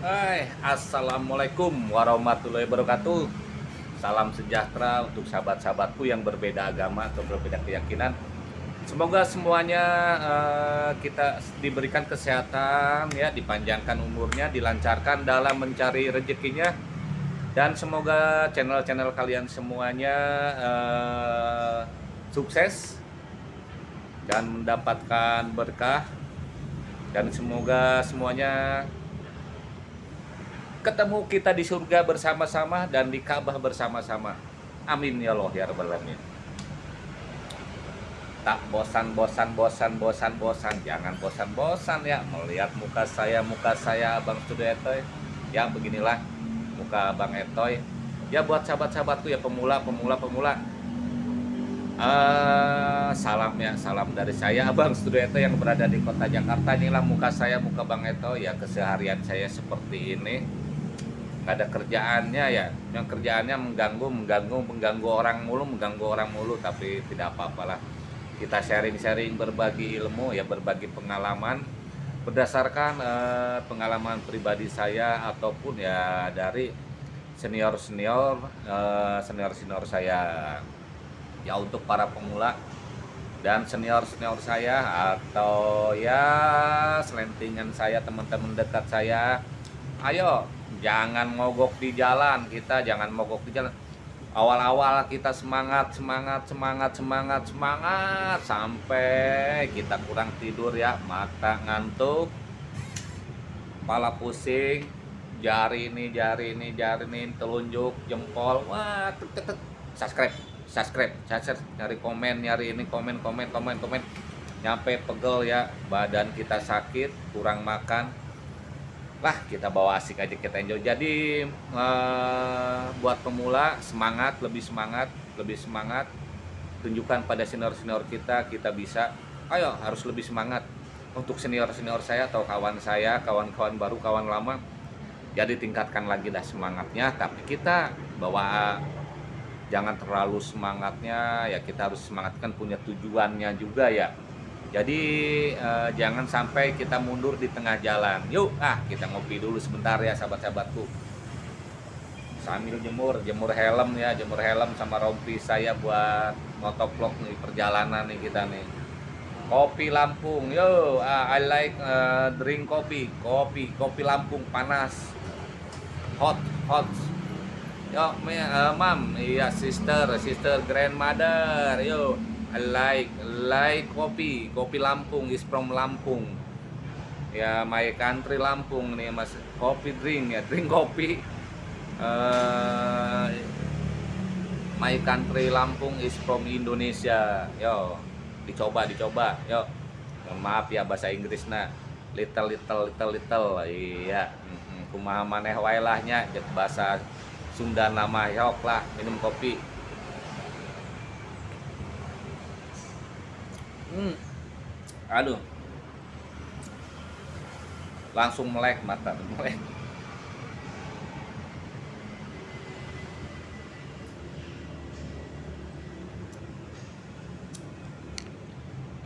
Hai, Assalamualaikum warahmatullahi wabarakatuh. Salam sejahtera untuk sahabat-sahabatku yang berbeda agama atau berbeda keyakinan. Semoga semuanya uh, kita diberikan kesehatan ya, dipanjangkan umurnya, dilancarkan dalam mencari rezekinya. Dan semoga channel-channel kalian semuanya uh, sukses dan mendapatkan berkah. Dan semoga semuanya ketemu kita di surga bersama-sama dan di Ka'bah bersama-sama. Amin ya Allah ya rabbal alamin. Tak bosan bosan bosan bosan bosan jangan bosan bosan ya melihat muka saya muka saya Abang Studio Etoy. Ya beginilah muka Abang Etoy. Ya buat sahabat-sahabatku ya pemula pemula pemula. Uh, salam ya salam dari saya Abang Studio Eto yang berada di kota Jakarta inilah muka saya muka Bang Eto ya keseharian saya seperti ini nggak ada kerjaannya ya. Yang kerjaannya mengganggu mengganggu mengganggu orang mulu mengganggu orang mulu tapi tidak apa-apalah kita sharing-sharing berbagi ilmu ya berbagi pengalaman. Berdasarkan eh, pengalaman pribadi saya ataupun ya dari senior senior eh, senior senior saya. Ya untuk para pemula dan senior senior saya atau ya selentingan saya teman-teman dekat saya. Ayo jangan mogok di jalan kita jangan mogok di jalan. Awal-awal kita semangat semangat semangat semangat semangat. Sampai kita kurang tidur ya mata ngantuk kepala pusing. Jari ini jari ini jari ini telunjuk jempol. Wah tuk, tuk, tuk. subscribe subscribe subscribe. Nyari komen nyari ini komen komen komen komen. Nyampe pegel ya badan kita sakit kurang makan lah kita bawa asik aja kita enjoy. Jadi uh, buat pemula semangat lebih semangat lebih semangat. Tunjukkan pada senior senior kita kita bisa. Ayo harus lebih semangat. Untuk senior senior saya atau kawan saya kawan-kawan baru kawan lama jadi tingkatkan lagi dah semangatnya. Tapi kita bawa jangan terlalu semangatnya. Ya kita harus semangatkan punya tujuannya juga ya jadi eh, jangan sampai kita mundur di tengah jalan. Yuk, ah kita ngopi dulu sebentar ya sahabat-sahabatku. Sambil jemur, jemur helm ya, jemur helm sama rompi saya buat motovlog nih perjalanan nih kita nih. Kopi Lampung, yo, ah, I like uh, drink kopi, kopi, kopi Lampung panas, hot, hot. Yo, uh, mam, iya sister, sister grandmother, yo, like like kopi. Kopi Lampung is from Lampung. Ya my country Lampung nih mas. Kopi drink ya drink kopi. Uh, my country Lampung is from Indonesia. Yo dicoba dicoba. Yo maaf ya bahasa Inggris nah little little little little. Iya kumaha maneh wae lahnya bahasa Sunda nama yok lah minum kopi hmm. aduh. Langsung melek mata melek.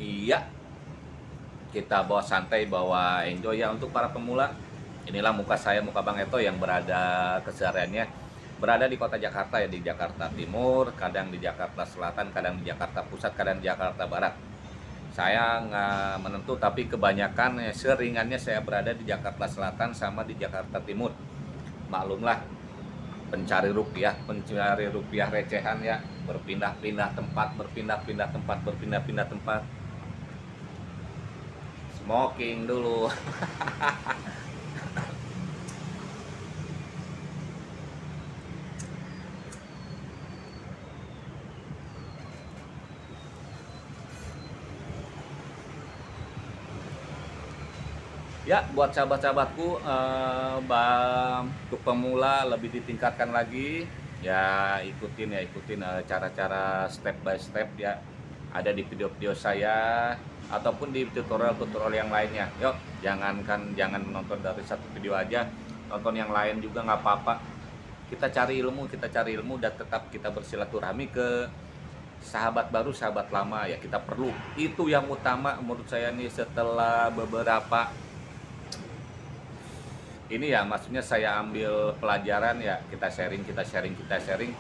Iya. Kita bawa santai bawa enjoy ya untuk para pemula. Inilah muka saya muka Bang Eto yang berada kesehariannya berada di kota Jakarta ya di Jakarta Timur kadang di Jakarta Selatan kadang di Jakarta Pusat kadang di Jakarta Barat saya nggak menentu tapi kebanyakan ya, seringannya saya berada di Jakarta Selatan sama di Jakarta Timur. Maklumlah pencari rupiah pencari rupiah recehan ya. Berpindah-pindah tempat berpindah-pindah tempat berpindah-pindah tempat. Smoking dulu ya buat sahabat-sahabatku uh, untuk pemula lebih ditingkatkan lagi. Ya ikutin ya ikutin eh, cara-cara uh, step by step ya ada di video-video saya ataupun di tutorial-tutorial yang lainnya. Yuk jangankan jangan menonton dari satu video aja. Nonton yang lain juga nggak apa-apa. Kita cari ilmu kita cari ilmu dan tetap kita bersilaturahmi ke sahabat baru sahabat lama. Ya kita perlu. Itu yang utama menurut saya nih setelah beberapa ini ya maksudnya saya ambil pelajaran ya kita sharing kita sharing kita sharing.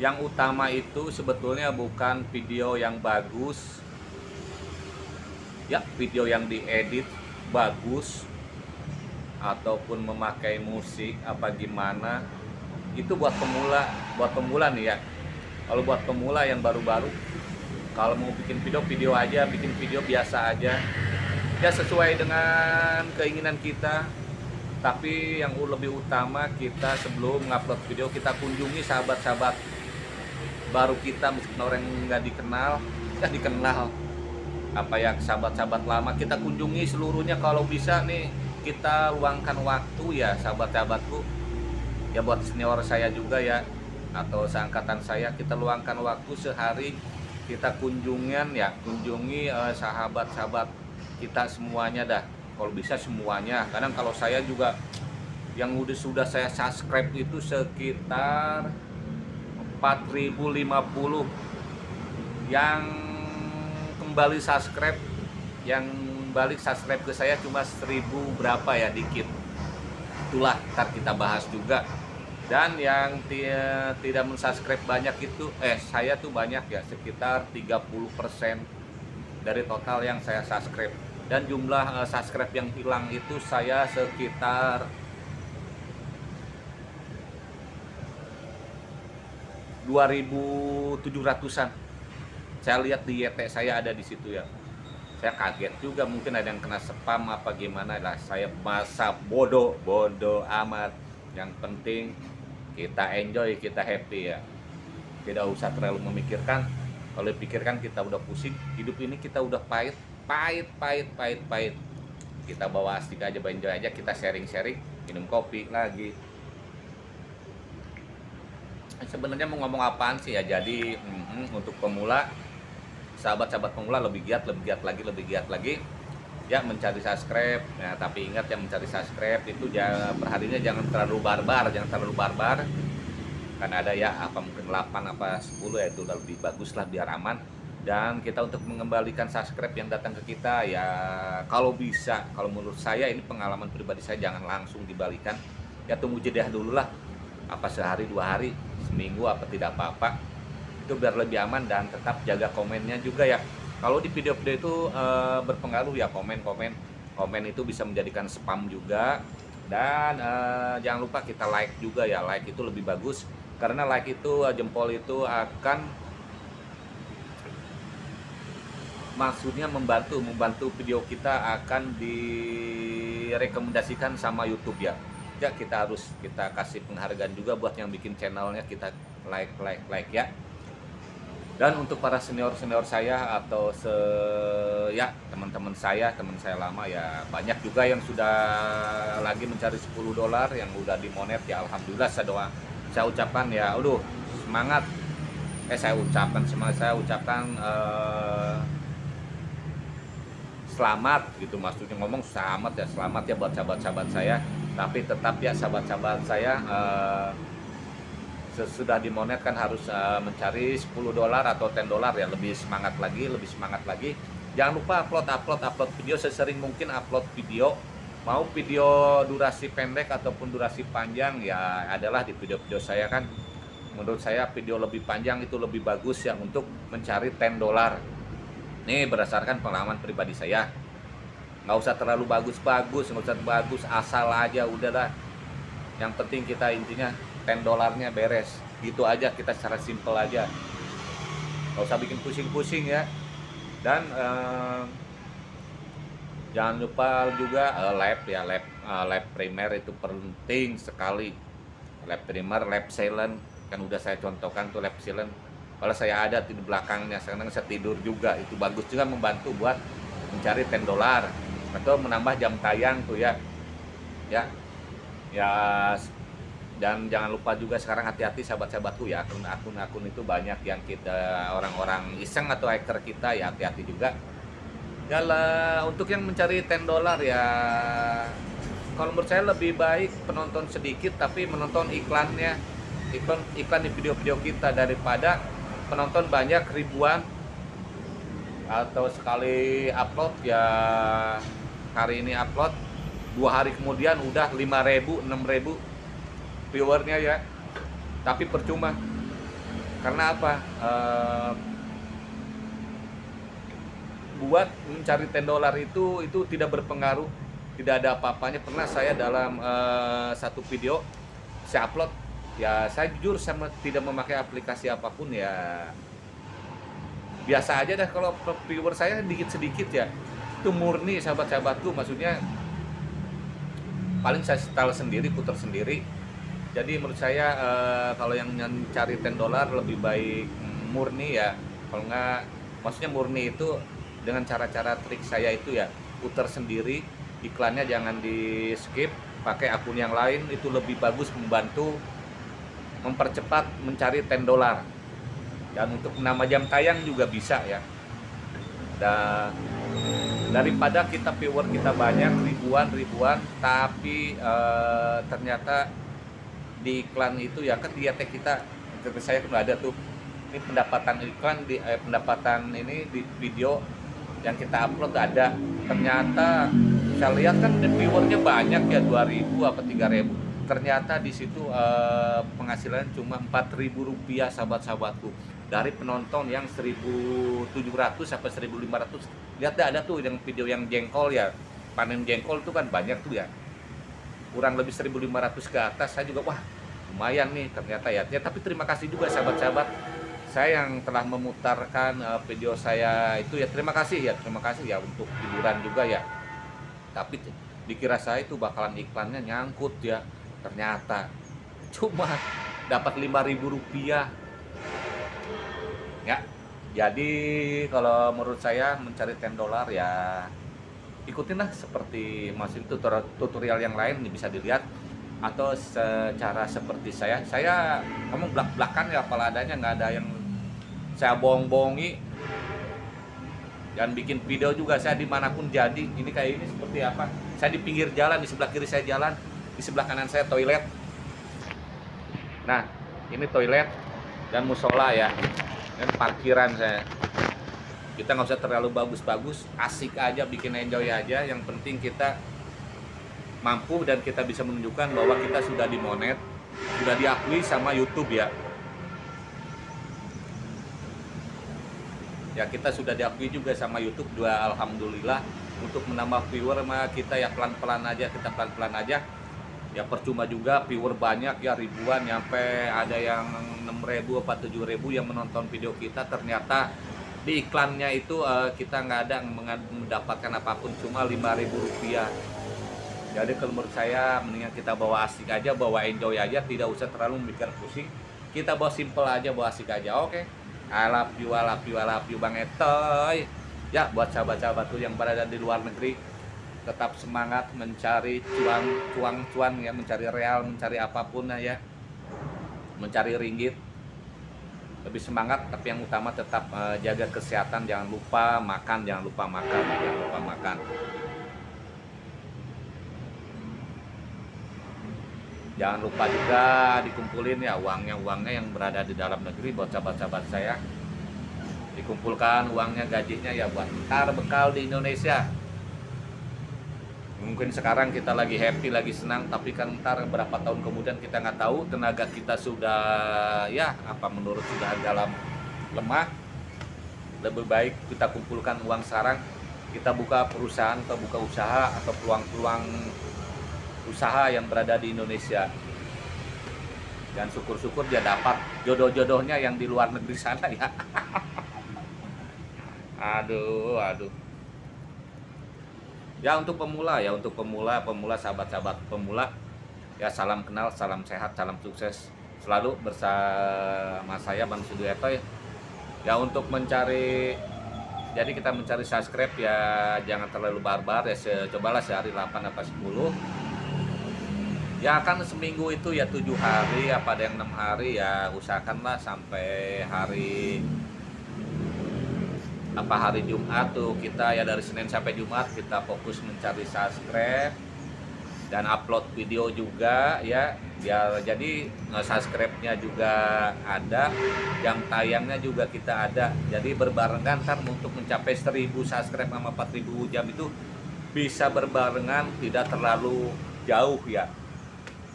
Yang utama itu sebetulnya bukan video yang bagus. Ya video yang diedit bagus ataupun memakai musik apa gimana itu buat pemula buat pemula nih ya. Kalau buat pemula yang baru-baru kalau mau bikin video video aja bikin video biasa aja. Ya sesuai dengan keinginan kita tapi yang lebih utama kita sebelum ngupload video kita kunjungi sahabat-sahabat baru kita meskipun orang nggak dikenal nggak dikenal. Apa ya sahabat-sahabat lama kita kunjungi seluruhnya. Kalau bisa nih kita luangkan waktu ya sahabat-sahabatku. Ya buat senior saya juga ya atau seangkatan saya kita luangkan waktu sehari kita kunjungan ya kunjungi eh, sahabat-sahabat kita semuanya dah kalau bisa semuanya. Kadang kalau saya juga yang udah sudah saya subscribe itu sekitar 4050 yang kembali subscribe yang balik subscribe ke saya cuma 1000 berapa ya dikit. Itulah ntar kita bahas juga. Dan yang tidak mensubscribe banyak itu eh saya tuh banyak ya sekitar 30% dari total yang saya subscribe dan jumlah uh, subscribe yang hilang itu saya sekitar 2700-an. Saya lihat di YT saya ada di situ ya. Saya kaget juga mungkin ada yang kena spam apa gimana lah. Saya masa bodoh, bodoh amat. Yang penting kita enjoy, kita happy ya. Tidak usah terlalu memikirkan. Kalau dipikirkan kita udah pusing, hidup ini kita udah pahit, pahit pahit pahit pahit. Kita bawa astik aja enjoy aja kita sharing sharing minum kopi lagi. Sebenarnya mau ngomong apaan sih ya? Jadi mm, untuk pemula sahabat-sahabat pemula lebih giat lebih giat lagi lebih giat lagi. Ya mencari subscribe. Ya tapi ingat yang mencari subscribe itu jangan perharinya jangan terlalu barbar jangan terlalu barbar. Kan ada ya apa mungkin 8 apa 10 ya itu lebih bagus lah biar aman dan kita untuk mengembalikan subscribe yang datang ke kita ya kalau bisa kalau menurut saya ini pengalaman pribadi saya jangan langsung dibalikan. Ya tunggu jeda dulu lah apa sehari dua hari seminggu apa tidak apa-apa. Itu biar lebih aman dan tetap jaga komennya juga ya. Kalau di video-video itu e, berpengaruh ya komen-komen. Komen itu bisa menjadikan spam juga. Dan e, jangan lupa kita like juga ya. Like itu lebih bagus. Karena like itu jempol itu akan maksudnya membantu membantu video kita akan direkomendasikan sama YouTube ya. Ya kita harus kita kasih penghargaan juga buat yang bikin channelnya kita like like like ya. Dan untuk para senior senior saya atau se ya teman-teman saya teman saya lama ya banyak juga yang sudah lagi mencari 10 dolar yang udah dimonet ya alhamdulillah saya doa saya ucapkan ya aduh semangat. Eh saya ucapkan semangat saya ucapkan uh, selamat gitu maksudnya. Ngomong selamat ya selamat ya buat sahabat-sahabat saya. Tapi tetap ya sahabat-sahabat saya uh, sesudah dimonet kan harus uh, mencari 10 dolar atau 10 dolar ya. Lebih semangat lagi lebih semangat lagi. Jangan lupa upload upload upload video. Sesering mungkin upload video. Mau video durasi pendek ataupun durasi panjang ya adalah di video-video saya kan. Menurut saya video lebih panjang itu lebih bagus ya untuk mencari 10 dolar ini berdasarkan pengalaman pribadi saya. Nggak usah terlalu bagus-bagus, nggak usah bagus, asal aja udah lah. Yang penting kita intinya 10 dolarnya beres. Gitu aja kita secara simple aja. Nggak usah bikin pusing-pusing ya. Dan eh, jangan lupa juga uh, lab ya lab uh, lab primer itu penting sekali. Lab primer, lab silent kan udah saya contohkan tuh lab silent kalau saya ada di belakangnya sekarang saya tidur juga itu bagus juga membantu buat mencari 10 dolar atau menambah jam tayang tuh ya. Ya. Ya dan jangan lupa juga sekarang hati-hati sahabat-sahabatku ya akun-akun itu banyak yang kita orang-orang iseng atau hacker kita ya hati-hati juga. Ya untuk yang mencari 10 dolar ya kalau menurut saya lebih baik penonton sedikit tapi menonton iklannya iklan iklan di video-video kita daripada penonton banyak ribuan atau sekali upload ya hari ini upload dua hari kemudian udah 5000 6000 viewernya ya. Tapi percuma. Karena apa? Uh, buat mencari 10 dolar itu itu tidak berpengaruh tidak ada apa-apanya. Pernah saya dalam uh, satu video saya upload ya saya jujur sama tidak memakai aplikasi apa pun ya. Biasa aja dah kalau viewer saya dikit sedikit ya. Itu murni sahabat-sahabatku maksudnya paling saya setel sendiri putar sendiri. Jadi menurut saya uh, kalau yang mencari 10 dolar lebih baik murni ya. Kalau nggak maksudnya murni itu dengan cara-cara trik saya itu ya. Putar sendiri iklannya jangan di skip pakai akun yang lain itu lebih bagus membantu mempercepat mencari 10 dolar. Dan untuk nama jam tayang juga bisa ya. Dan daripada kita viewer kita banyak ribuan ribuan tapi uh, ternyata di iklan itu ya kan dia kita seperti saya kan ada tuh. Ini pendapatan iklan di eh, pendapatan ini di video yang kita upload ada. Ternyata saya lihat kan viewernya banyak ya 2000 apa 3000 ternyata di situ eh, penghasilan cuma 4000 rupiah sahabat-sahabatku. Dari penonton yang 1700 sampai 1500 lihat ada tuh yang video yang jengkol ya. Panen jengkol itu kan banyak tuh ya. Kurang lebih 1500 ke atas. Saya juga wah lumayan nih ternyata ya, ya tapi terima kasih juga sahabat-sahabat. Saya yang telah memutarkan uh, video saya itu ya terima kasih ya terima kasih ya untuk hiburan juga ya. Tapi dikira saya itu bakalan iklannya nyangkut ya ternyata. Cuma dapat 5000 rupiah. Ya jadi kalau menurut saya mencari 10 dolar ya ikutinlah seperti masih tutorial yang lain bisa dilihat. Atau secara seperti saya saya kamu belak belakan ya kepala adanya nggak ada yang saya bohong-bohongi. Dan bikin video juga saya di mana pun jadi ini kayak ini seperti apa? Saya di pinggir jalan di sebelah kiri saya jalan di sebelah kanan saya toilet nah ini toilet dan musola ya dan parkiran saya. Kita nggak usah terlalu bagus-bagus asik aja bikin enjoy aja. Yang penting kita mampu dan kita bisa menunjukkan bahwa kita sudah dimonet sudah diakui sama YouTube ya. Ya kita sudah diakui juga sama YouTube. Dua alhamdulillah untuk menambah viewer kita ya pelan-pelan aja kita pelan-pelan aja ya percuma juga viewer banyak ya ribuan nyampe ada yang 6000 apa 7000 yang menonton video kita. Ternyata di iklannya itu uh, kita nggak ada mendapatkan apa pun cuma 5000 rupiah. Jadi kalau menurut saya mendingan kita bawa asik aja bawa enjoy aja tidak usah terlalu mikir pusing. Kita bawa simple aja bawa asik aja oke? Okay? I love you, I you, I you Bang Etoy. Ya buat sahabat-sahabatku yang berada di luar negeri Tetap semangat mencari cuan, cuan, cuan ya Mencari real, mencari apa pun ya. Mencari ringgit. Lebih semangat tapi yang utama tetap uh, jaga kesehatan Jangan lupa makan, jangan lupa makan Jangan lupa makan. Jangan lupa juga dikumpulin ya uangnya uangnya yang berada di dalam negeri buat sahabat-sahabat saya. Dikumpulkan uangnya gajinya ya buat ntar bekal di Indonesia mungkin sekarang kita lagi happy lagi senang tapi kan ntar berapa tahun kemudian kita nggak tahu tenaga kita sudah ya apa menurut sudah dalam lemah lebih baik kita kumpulkan uang sekarang kita buka perusahaan atau buka usaha atau peluang-peluang usaha yang berada di Indonesia. Dan syukur-syukur dia dapat jodoh-jodohnya yang di luar negeri sana ya. Aduh aduh ya untuk pemula ya untuk pemula pemula sahabat-sahabat pemula. Ya salam kenal salam sehat salam sukses. Selalu bersama saya Bang Sudueto ya. Ya untuk mencari jadi kita mencari subscribe ya jangan terlalu barbar ya. Cobalah sehari 8 apa 10 ya kan seminggu itu ya tujuh hari apa ada yang enam hari ya usahakanlah sampai hari apa hari Jumat tuh kita ya dari Senin sampai Jumat kita fokus mencari subscribe dan upload video juga ya. Biar jadi subscribe-nya juga ada jam tayangnya juga kita ada. Jadi berbarengan kan untuk mencapai 1000 subscribe sama 4000 jam itu bisa berbarengan tidak terlalu jauh ya.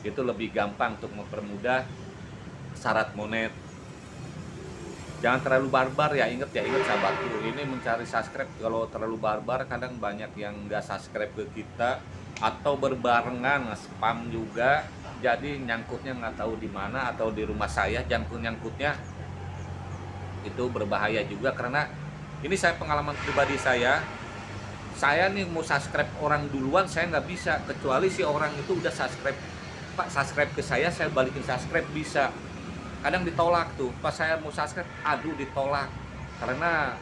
Itu lebih gampang untuk mempermudah syarat monet jangan terlalu barbar ya inget ya inget sahabatku ini mencari subscribe. Kalau terlalu barbar kadang banyak yang nggak subscribe ke kita atau berbarengan spam juga. Jadi nyangkutnya nggak tahu di mana atau di rumah saya. Nyangkut nyangkutnya itu berbahaya juga karena ini saya pengalaman pribadi saya. Saya nih mau subscribe orang duluan saya nggak bisa. Kecuali si orang itu udah subscribe. Pak subscribe ke saya saya balikin subscribe bisa kadang ditolak tuh. Pas saya mau subscribe aduh ditolak. Karena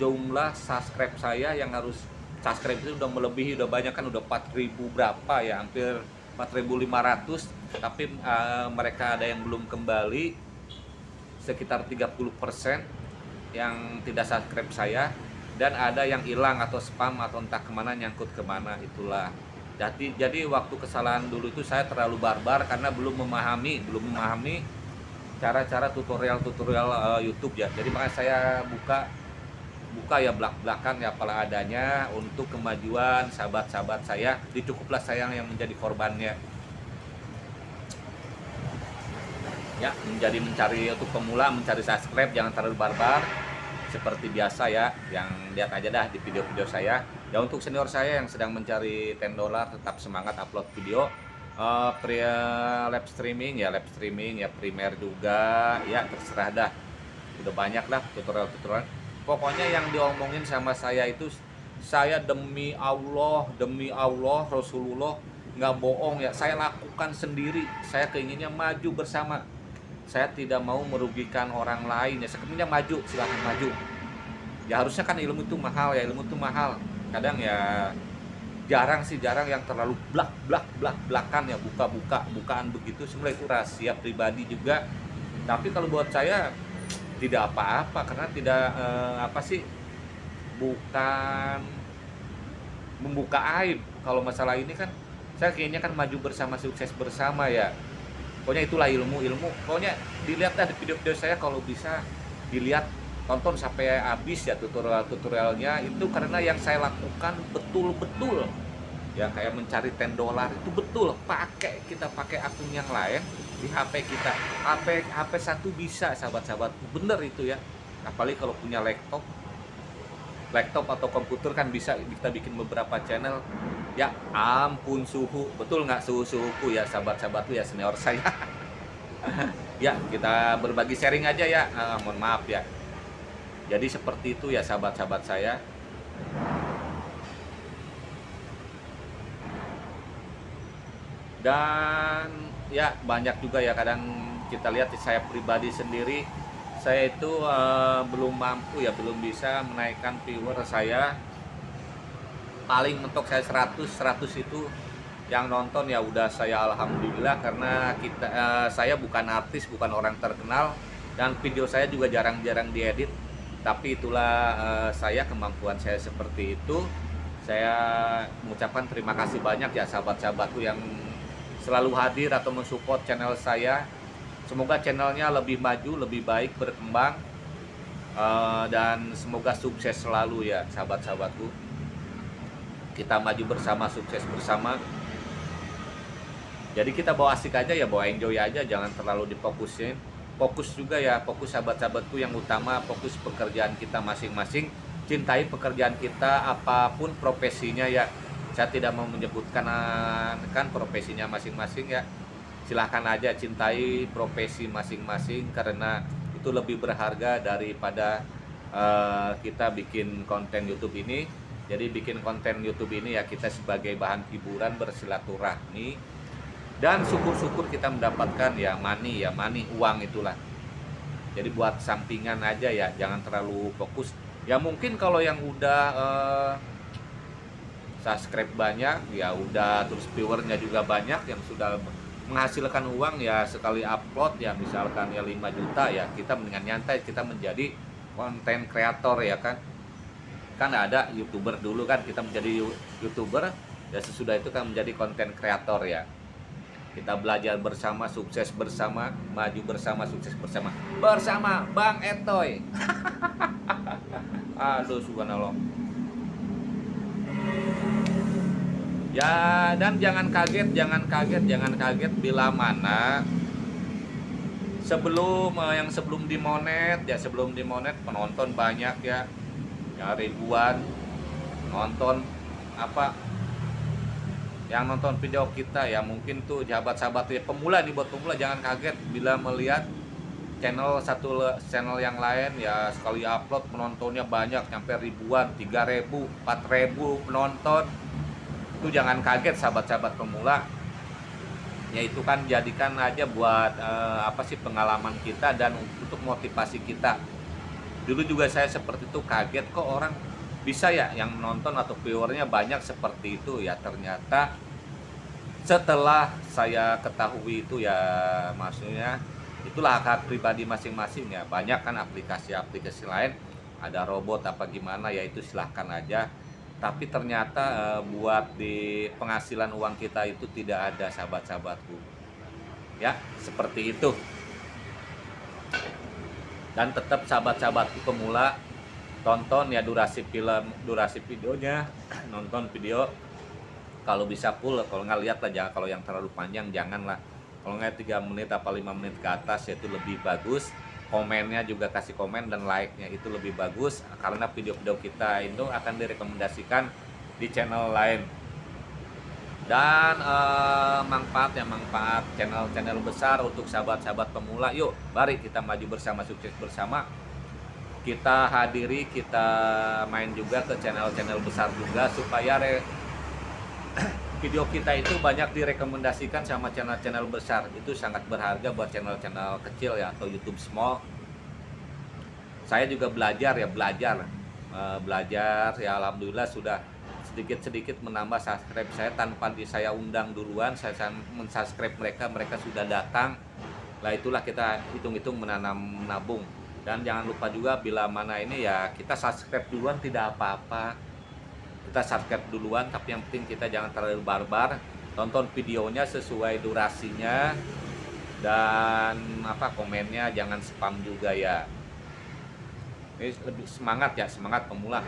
jumlah subscribe saya yang harus subscribe itu udah melebihi udah banyak kan udah 4000 berapa ya hampir 4500 tapi uh, mereka ada yang belum kembali sekitar 30% yang tidak subscribe saya. Dan ada yang hilang atau spam atau entah ke mana nyangkut ke mana itulah. Jadi jadi waktu kesalahan dulu itu saya terlalu barbar karena belum memahami belum memahami cara-cara tutorial-tutorial uh, YouTube ya. Jadi makanya saya buka buka ya belak belakang ya apalah adanya untuk kemajuan sahabat-sahabat saya. Dicukuplah saya yang menjadi korbannya. Ya, menjadi mencari untuk pemula mencari subscribe jangan terlalu barbar seperti biasa ya. Yang lihat aja dah di video-video saya ya untuk senior saya yang sedang mencari 10 dolar tetap semangat upload video uh, pria live streaming ya live streaming ya primer juga ya terserah dah. Udah banyak lah tutorial-tutorial. Pokoknya yang diomongin sama saya itu saya demi Allah demi Allah Rasulullah nggak bohong ya. Saya lakukan sendiri. Saya keinginnya maju bersama. Saya tidak mau merugikan orang lain ya. Sebenarnya maju silahkan maju. Ya harusnya kan ilmu itu mahal ya ilmu itu mahal. Kadang ya jarang sih jarang yang terlalu blak blak blak blakan ya buka buka bukaan begitu. Semua itu rahasia pribadi juga. Tapi kalau buat saya tidak apa-apa karena tidak eh, apa sih bukan membuka aib. Kalau masalah ini kan saya kayaknya kan maju bersama sukses bersama ya. Pokoknya itulah ilmu ilmu. Pokoknya dilihat dah di video-video saya kalau bisa dilihat tonton sampai habis ya tutorial-tutorialnya itu karena yang saya lakukan betul-betul. Ya kayak mencari 10 dolar itu betul. Pakai kita pakai akun yang lain di HP kita. HP HP satu bisa sahabat-sahabat. Bener itu ya. Apalagi kalau punya laptop. Laptop atau komputer kan bisa kita bikin beberapa channel. Ya ampun suhu. Betul nggak suhu suhuku ya sahabat-sahabatku ya senior saya? Ya kita berbagi sharing aja ya. Uh, mohon maaf ya jadi seperti itu ya sahabat-sahabat saya. Dan ya banyak juga ya kadang kita lihat saya pribadi sendiri saya itu uh, belum mampu ya belum bisa menaikkan viewer saya. Paling mentok saya 100 100 itu yang nonton ya udah saya alhamdulillah karena kita uh, saya bukan artis bukan orang terkenal. Dan video saya juga jarang-jarang diedit tapi itulah uh, saya kemampuan saya seperti itu. Saya mengucapkan terima kasih banyak ya sahabat-sahabatku yang selalu hadir atau mensupport channel saya. Semoga channelnya lebih maju lebih baik berkembang uh, dan semoga sukses selalu ya sahabat-sahabatku. Kita maju bersama sukses bersama. Jadi kita bawa asik aja ya bawa enjoy aja jangan terlalu difokusin fokus juga ya fokus sahabat-sahabatku yang utama fokus pekerjaan kita masing-masing. Cintai pekerjaan kita apa pun profesinya ya. Saya tidak mau menyebutkan kan profesinya masing-masing ya. Silahkan aja cintai profesi masing-masing karena itu lebih berharga daripada uh, kita bikin konten YouTube ini. Jadi bikin konten YouTube ini ya kita sebagai bahan hiburan bersilaturahmi dan syukur-syukur kita mendapatkan ya money ya money uang itulah. Jadi buat sampingan aja ya jangan terlalu fokus. Ya mungkin kalau yang udah uh, subscribe banyak ya udah terus viewernya juga banyak yang sudah menghasilkan uang ya sekali upload ya misalkan ya 5 juta ya kita mendingan nyantai kita menjadi konten kreator ya kan. Kan ada youtuber dulu kan kita menjadi youtuber ya sesudah itu kan menjadi konten kreator ya kita belajar bersama, sukses bersama, maju bersama, sukses bersama. Bersama Bang Etoy. Aduh, subhanallah. Ya dan jangan kaget, jangan kaget, jangan kaget bila mana sebelum eh, yang sebelum dimonet ya sebelum dimonet penonton banyak ya ya ribuan nonton apa yang nonton video kita ya mungkin tuh sahabat-sahabat ya pemula nih buat pemula jangan kaget bila melihat channel satu channel yang lain ya sekali upload penontonnya banyak sampai ribuan 3000 4000 penonton. Itu jangan kaget sahabat-sahabat pemula. Ya itu kan jadikan aja buat eh, apa sih pengalaman kita dan untuk motivasi kita. Dulu juga saya seperti itu kaget kok orang bisa ya yang menonton atau viewernya banyak seperti itu ya. Ternyata setelah saya ketahui itu ya maksudnya itulah hak, -hak pribadi masing-masing ya. Banyak kan aplikasi-aplikasi lain ada robot apa gimana ya itu silahkan aja. Tapi ternyata e, buat di penghasilan uang kita itu tidak ada sahabat-sahabatku. Ya seperti itu. Dan tetap sahabat-sahabatku pemula tonton ya durasi film durasi videonya nonton video. Kalau bisa full kalau nggak lihat jangan kalau yang terlalu panjang janganlah. Kalau nggak tiga menit apa lima menit ke atas ya itu lebih bagus. Komennya juga kasih komen dan like-nya itu lebih bagus. Karena video-video kita itu akan direkomendasikan di channel lain. Dan eh, manfaat ya manfaat channel-channel besar untuk sahabat-sahabat pemula. Yuk mari kita maju bersama sukses bersama kita hadiri kita main juga ke channel-channel besar juga supaya re video kita itu banyak direkomendasikan sama channel-channel besar. Itu sangat berharga buat channel-channel kecil ya atau YouTube small. Saya juga belajar ya belajar. E, belajar ya Alhamdulillah sudah sedikit-sedikit menambah subscribe saya tanpa di saya undang duluan saya mensubscribe mereka mereka sudah datang. Lah itulah kita hitung-hitung menanam menabung dan jangan lupa juga bila mana ini ya kita subscribe duluan tidak apa-apa. Kita subscribe duluan tapi yang penting kita jangan terlalu barbar. Tonton videonya sesuai durasinya. Dan apa komennya jangan spam juga ya. Ini lebih semangat ya semangat pemula.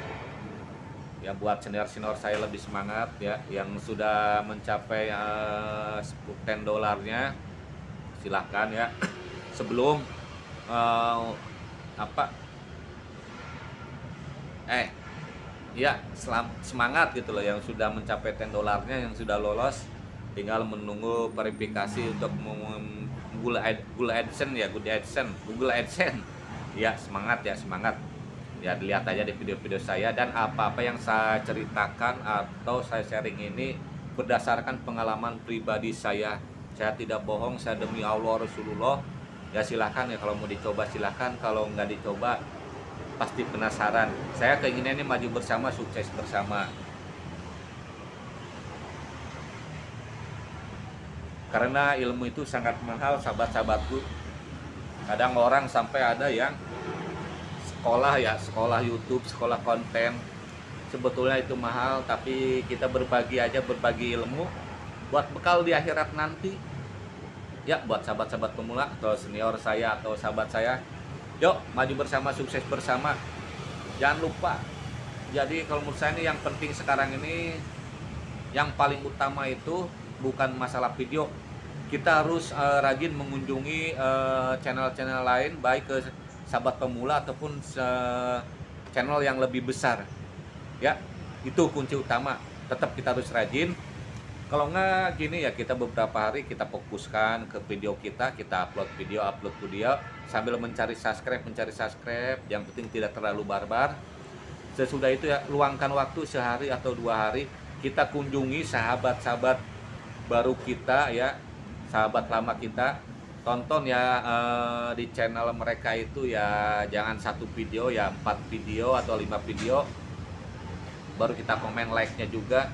Ya buat senior-senior saya lebih semangat ya yang sudah mencapai uh, 10 dolarnya. Silahkan ya. Sebelum uh, apa? Eh ya selam, semangat gitu loh yang sudah mencapai 10 dolarnya yang sudah lolos tinggal menunggu verifikasi untuk Google, Ad, Google AdSense ya Google AdSense Google AdSense. Ya semangat ya semangat. Ya dilihat aja di video-video saya dan apa-apa yang saya ceritakan atau saya sharing ini berdasarkan pengalaman pribadi saya. Saya tidak bohong saya demi Allah Rasulullah ya silahkan ya kalau mau dicoba silahkan kalau nggak dicoba pasti penasaran. Saya keinginannya maju bersama sukses bersama. Karena ilmu itu sangat mahal sahabat-sahabatku. Kadang orang sampai ada yang sekolah ya sekolah YouTube sekolah konten. Sebetulnya itu mahal tapi kita berbagi aja berbagi ilmu buat bekal di akhirat nanti ya buat sahabat-sahabat pemula atau senior saya atau sahabat saya Yuk, maju bersama, sukses bersama. Jangan lupa. Jadi kalau menurut saya ini yang penting sekarang ini yang paling utama itu bukan masalah video. Kita harus uh, rajin mengunjungi eh, channel-channel uh, lain baik ke sahabat pemula ataupun uh, channel yang lebih besar. Ya, itu kunci utama. Tetap kita harus rajin kalau nggak gini ya kita beberapa hari kita fokuskan ke video kita kita upload video upload video sambil mencari subscribe mencari subscribe. Yang penting tidak terlalu barbar. Sesudah itu ya luangkan waktu sehari atau dua hari kita kunjungi sahabat-sahabat baru kita ya sahabat lama kita. Tonton ya eh, di channel mereka itu ya jangan satu video ya empat video atau lima video. Baru kita komen like nya juga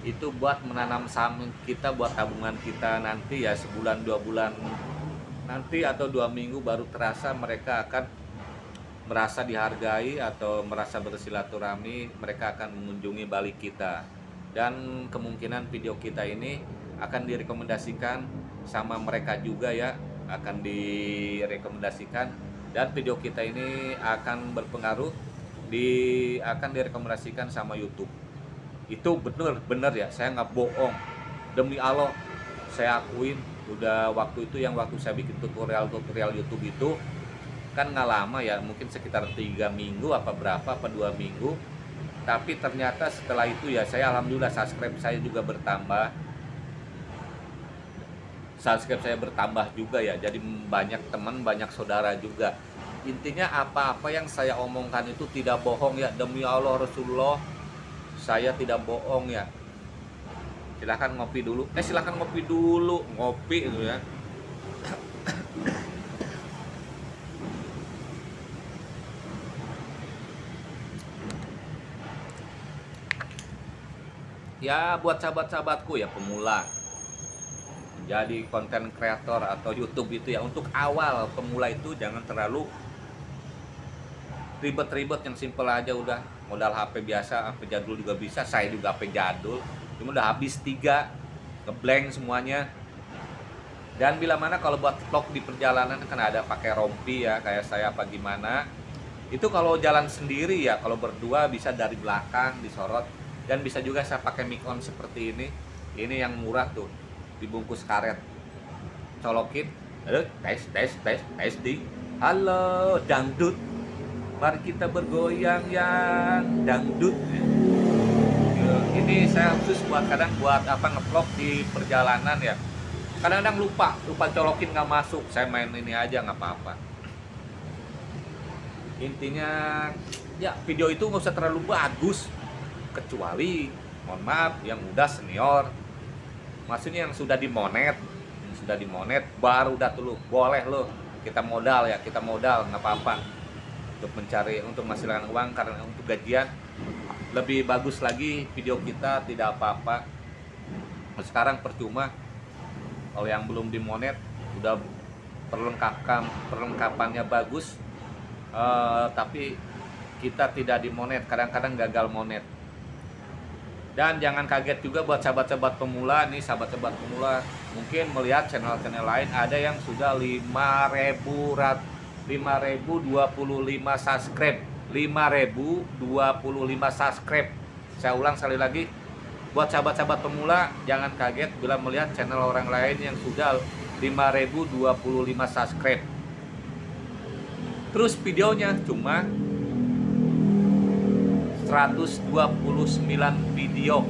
itu buat menanam saham kita buat tabungan kita nanti ya sebulan dua bulan nanti atau dua minggu baru terasa mereka akan merasa dihargai atau merasa bersilaturahmi mereka akan mengunjungi balik kita. Dan kemungkinan video kita ini akan direkomendasikan sama mereka juga ya akan direkomendasikan. Dan video kita ini akan berpengaruh di akan direkomendasikan sama YouTube itu bener-bener ya saya nggak bohong. Demi Allah saya akuin udah waktu itu yang waktu saya bikin tutorial tutorial YouTube itu kan nggak lama ya mungkin sekitar tiga minggu apa berapa apa dua minggu. Tapi ternyata setelah itu ya saya alhamdulillah subscribe saya juga bertambah. Subscribe saya bertambah juga ya jadi banyak teman banyak saudara juga. Intinya apa-apa yang saya omongkan itu tidak bohong ya demi Allah Rasulullah saya tidak bohong ya. Silahkan ngopi dulu. Eh silahkan ngopi dulu. Ngopi gitu ya. Ya buat sahabat-sahabatku ya pemula. Jadi konten kreator atau YouTube itu ya untuk awal pemula itu jangan terlalu ribet-ribet yang simple aja udah modal HP biasa HP jadul juga bisa saya juga HP jadul. Cuma udah habis tiga ngeblank semuanya. Dan bila mana kalau buat vlog di perjalanan kan ada pakai rompi ya kayak saya apa gimana. Itu kalau jalan sendiri ya kalau berdua bisa dari belakang disorot. Dan bisa juga saya pakai mic on seperti ini. Ini yang murah tuh dibungkus karet. Colokin tes tes tes tes di. Halo dangdut mari kita bergoyang yang dangdut. Ini saya khusus buat kadang buat apa ngevlog di perjalanan ya. Kadang-kadang lupa lupa colokin nggak masuk. Saya main ini aja nggak apa-apa. Intinya ya video itu nggak usah terlalu bagus. Kecuali mohon maaf yang udah senior. Maksudnya yang sudah dimonet yang sudah dimonet baru udah tuh boleh lo kita modal ya kita modal nggak apa-apa untuk mencari untuk menghasilkan uang karena untuk gajian lebih bagus lagi video kita tidak apa-apa. Sekarang percuma kalau yang belum dimonet udah perlengkapan perlengkapannya bagus uh, tapi kita tidak dimonet kadang-kadang gagal monet. Dan jangan kaget juga buat sahabat-sahabat pemula nih sahabat-sahabat pemula mungkin melihat channel-channel lain ada yang sudah 5000 rat 5025 subscribe. 5025 subscribe. Saya ulang sekali lagi buat sahabat-sahabat pemula jangan kaget bila melihat channel orang lain yang sudah 5025 subscribe. Terus videonya cuma 129 video.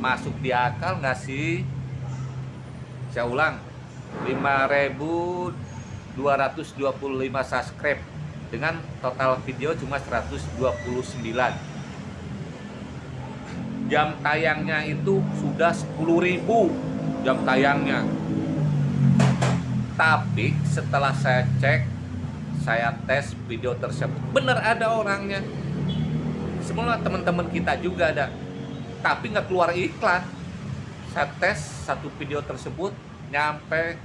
Masuk di akal nggak sih? Saya ulang 5225 subscribe. Dengan total video cuma 129 jam tayangnya itu sudah 10.000 jam tayangnya. Tapi setelah saya cek saya tes video tersebut. Benar ada orangnya. Semua teman-teman kita juga ada. Tapi nggak keluar iklan. Saya tes satu video tersebut nyampe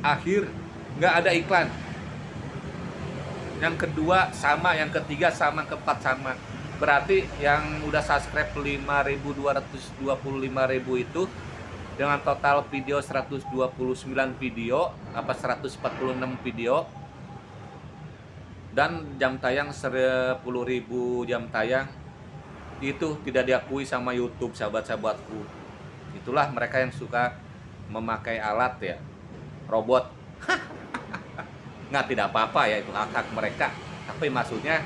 akhir nggak ada iklan. Yang kedua sama yang ketiga sama keempat sama. Berarti yang udah subscribe 5225 itu dengan total video 129 video apa 146 video dan jam tayang 10.000 jam tayang itu tidak diakui sama YouTube sahabat-sahabatku. Itulah mereka yang suka memakai alat ya robot nggak tidak apa-apa ya itu hak-hak mereka. Tapi maksudnya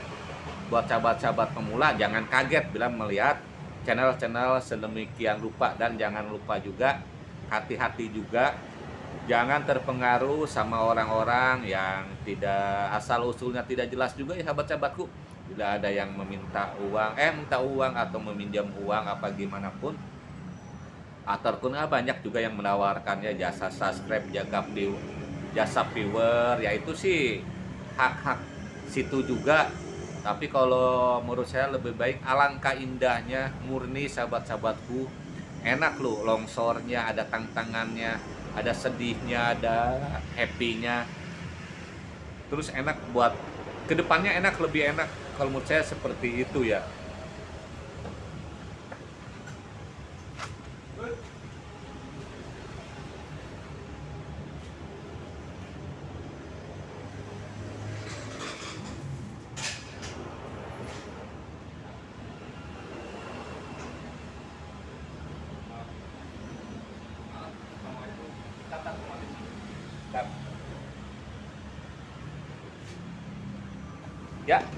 buat sahabat-sahabat pemula jangan kaget bila melihat channel-channel sedemikian rupa. Dan jangan lupa juga hati-hati juga. Jangan terpengaruh sama orang-orang yang tidak asal usulnya tidak jelas juga ya sahabat-sahabatku. Bila ada yang meminta uang eh minta uang atau meminjam uang apa gimana pun ataupun ah, banyak juga yang menawarkannya. Jasa subscribe jaga view jasa viewer ya itu sih hak-hak situ juga. Tapi kalau menurut saya lebih baik alangkah indahnya murni sahabat-sahabatku. Enak loh longsornya ada tantangannya ada sedihnya ada happynya. Terus enak buat ke depannya enak lebih enak. Kalau menurut saya seperti itu Ya,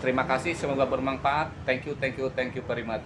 terima kasih. Semoga bermanfaat. Thank you, thank you, thank you very much.